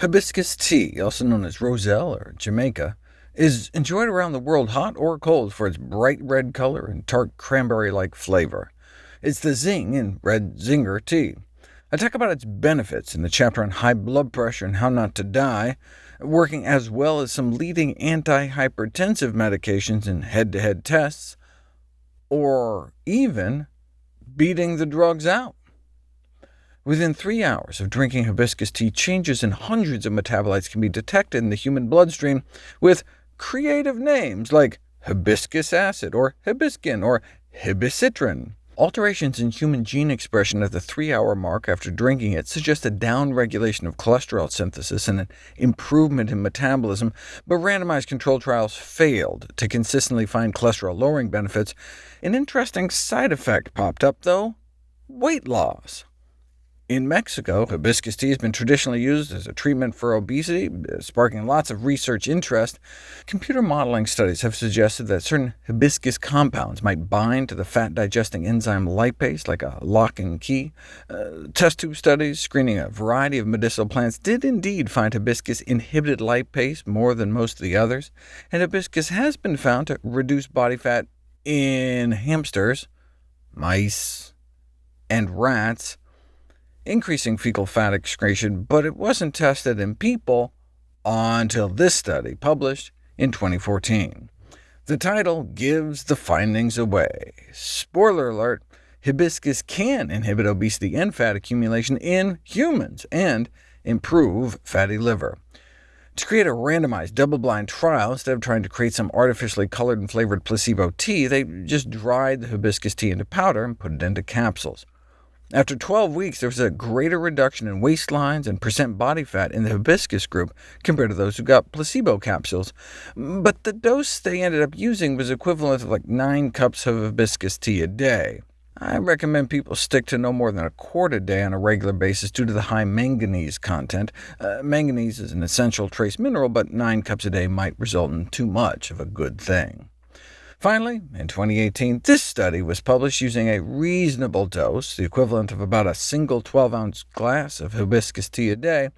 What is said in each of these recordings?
Hibiscus tea, also known as roselle or Jamaica, is enjoyed around the world hot or cold for its bright red color and tart cranberry-like flavor. It's the zing in red zinger tea. I talk about its benefits in the chapter on high blood pressure and how not to die, working as well as some leading antihypertensive medications in head-to-head -head tests, or even beating the drugs out. Within three hours of drinking hibiscus tea, changes in hundreds of metabolites can be detected in the human bloodstream, with creative names like hibiscus acid, or hibiscin, or hibiscitrin. Alterations in human gene expression at the three-hour mark after drinking it suggest a downregulation of cholesterol synthesis and an improvement in metabolism, but randomized controlled trials failed to consistently find cholesterol-lowering benefits. An interesting side effect popped up, though— weight loss. In Mexico, hibiscus tea has been traditionally used as a treatment for obesity, sparking lots of research interest. Computer modeling studies have suggested that certain hibiscus compounds might bind to the fat-digesting enzyme lipase, like a lock and key. Uh, test tube studies screening a variety of medicinal plants did indeed find hibiscus inhibited lipase more than most of the others, and hibiscus has been found to reduce body fat in hamsters, mice, and rats increasing fecal fat excretion, but it wasn't tested in people until this study, published in 2014. The title gives the findings away. Spoiler alert, hibiscus can inhibit obesity and fat accumulation in humans, and improve fatty liver. To create a randomized, double-blind trial, instead of trying to create some artificially colored and flavored placebo tea, they just dried the hibiscus tea into powder and put it into capsules. After 12 weeks, there was a greater reduction in waistlines and percent body fat in the hibiscus group compared to those who got placebo capsules, but the dose they ended up using was equivalent to like 9 cups of hibiscus tea a day. I recommend people stick to no more than a quart a day on a regular basis due to the high manganese content. Uh, manganese is an essential trace mineral, but 9 cups a day might result in too much of a good thing. Finally, in 2018, this study was published using a reasonable dose, the equivalent of about a single 12-ounce glass of hibiscus tea a day.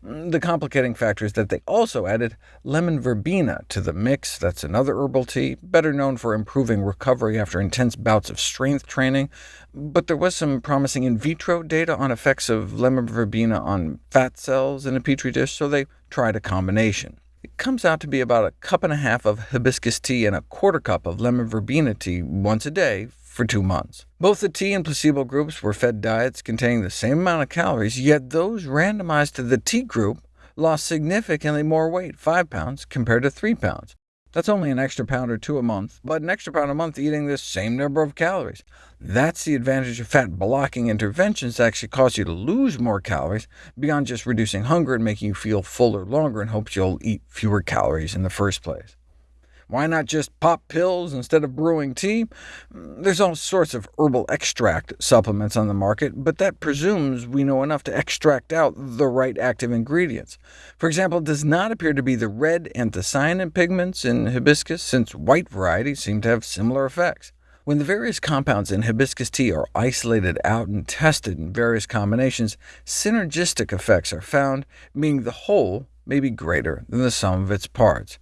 The complicating factor is that they also added lemon verbena to the mix. That's another herbal tea, better known for improving recovery after intense bouts of strength training, but there was some promising in vitro data on effects of lemon verbena on fat cells in a petri dish, so they tried a combination. It comes out to be about a cup and a half of hibiscus tea and a quarter cup of lemon verbena tea once a day for two months. Both the tea and placebo groups were fed diets containing the same amount of calories, yet those randomized to the tea group lost significantly more weight, 5 pounds, compared to 3 pounds. That's only an extra pound or two a month, but an extra pound a month eating the same number of calories. That's the advantage of fat-blocking interventions that actually cause you to lose more calories, beyond just reducing hunger and making you feel fuller longer in hopes you'll eat fewer calories in the first place. Why not just pop pills instead of brewing tea? Mm, there's all sorts of herbal extract supplements on the market, but that presumes we know enough to extract out the right active ingredients. For example, it does not appear to be the red anthocyanin pigments in hibiscus, since white varieties seem to have similar effects. When the various compounds in hibiscus tea are isolated out and tested in various combinations, synergistic effects are found, meaning the whole may be greater than the sum of its parts.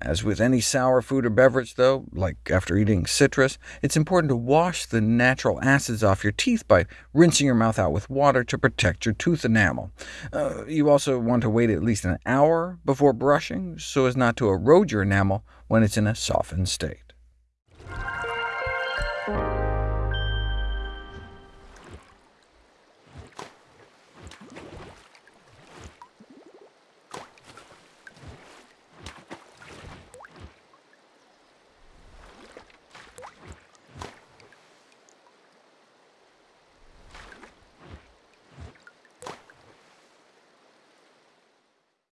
As with any sour food or beverage, though, like after eating citrus, it's important to wash the natural acids off your teeth by rinsing your mouth out with water to protect your tooth enamel. Uh, you also want to wait at least an hour before brushing, so as not to erode your enamel when it's in a softened state.